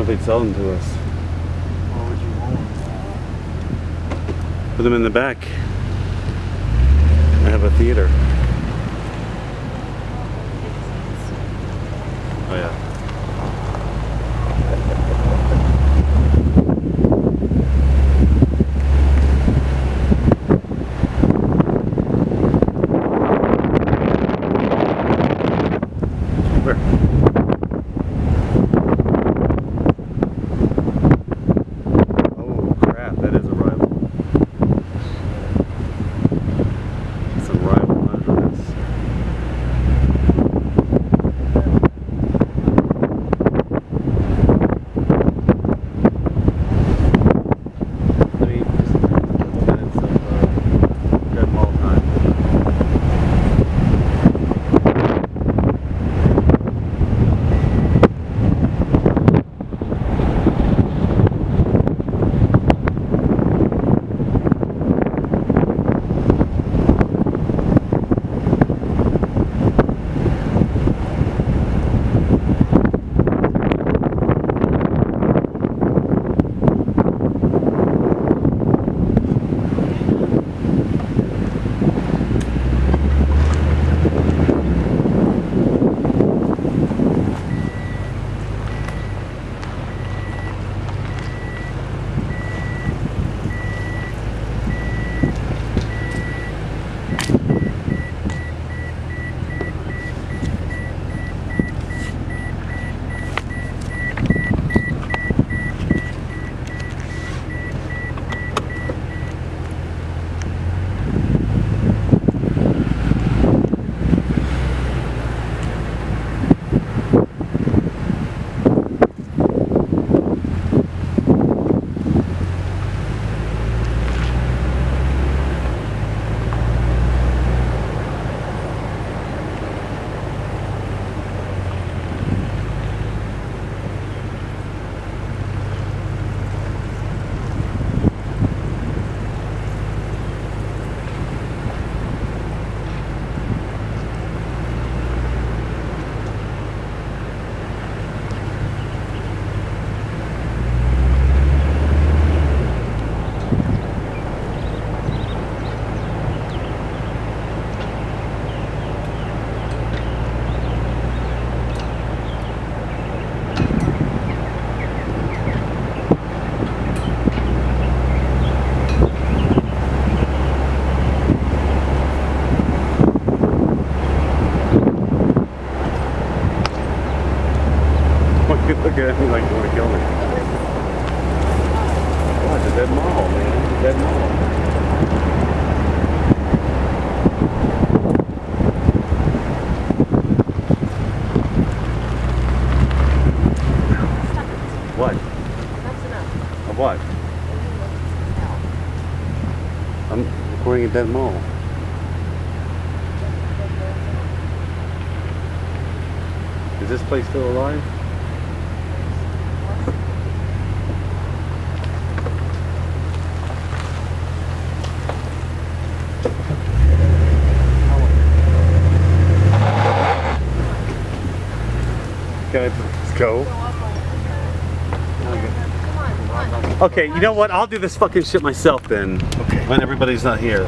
if they'd sell them to us. What would you want? Put them in the back. I have a theater. Oh yeah. At me like you want to kill me. Oh, it's a dead mall, man. It's a dead mall. What? That's enough. Of what? I'm recording a dead mall. Is this place still alive? Just go? Come on, come on. Okay, you know what? I'll do this fucking shit myself then. Okay. When everybody's not here.